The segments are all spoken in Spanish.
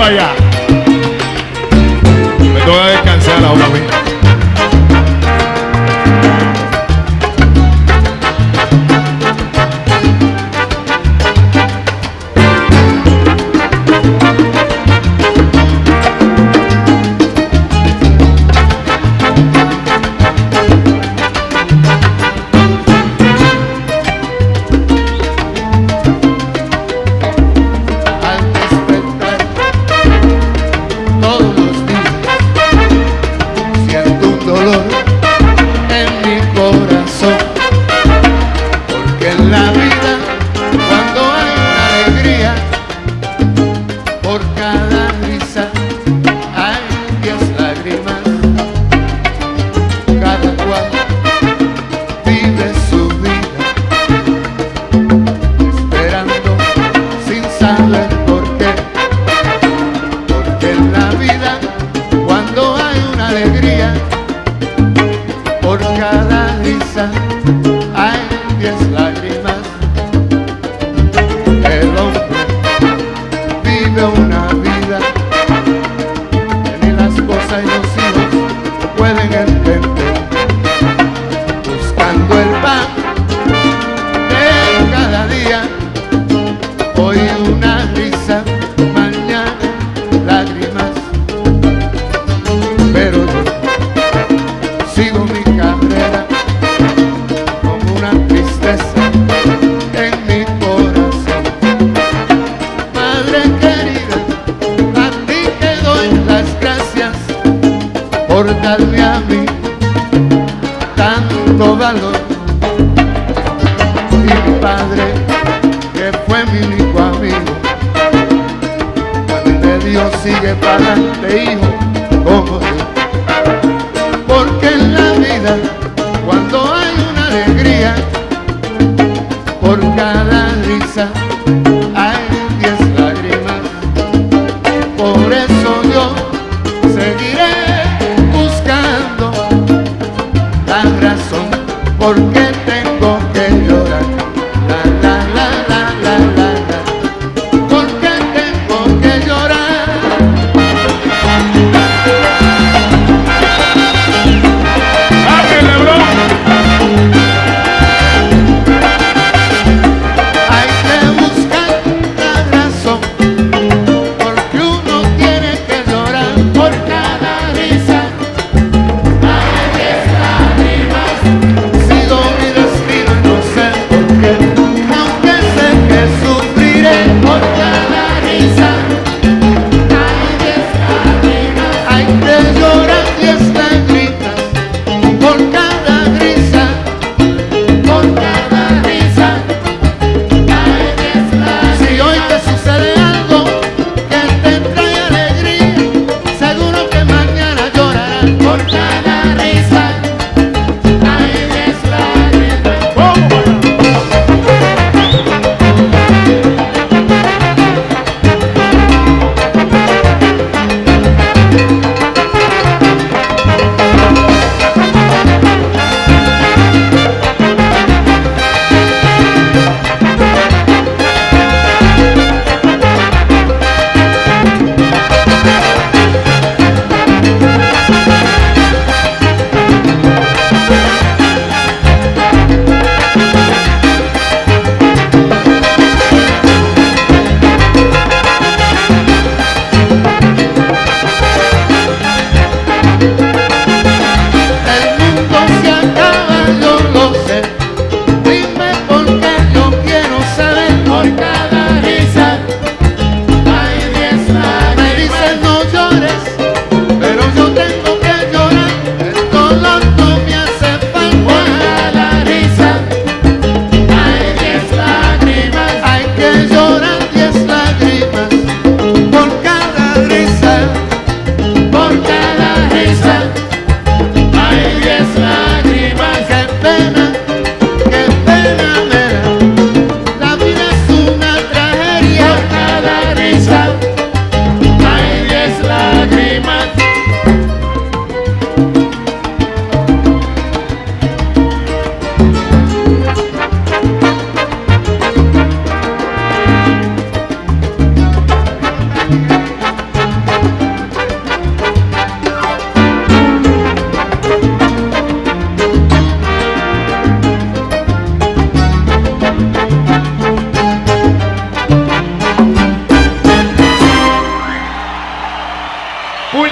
para allá. Me toca descansar ahora mismo. La vida Buscando el pan de cada día. Hoy una risa, mañana lágrimas. Pero yo sigo mi carrera con una tristeza en mi corazón. Madre querida, a ti te doy las gracias por darme Dios sigue para adelante, hijo, como. Porque en la vida, cuando hay una alegría, por cada risa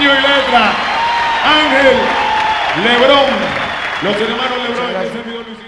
Puño y letra. Ángel Lebrón. Los hermanos Lebrón.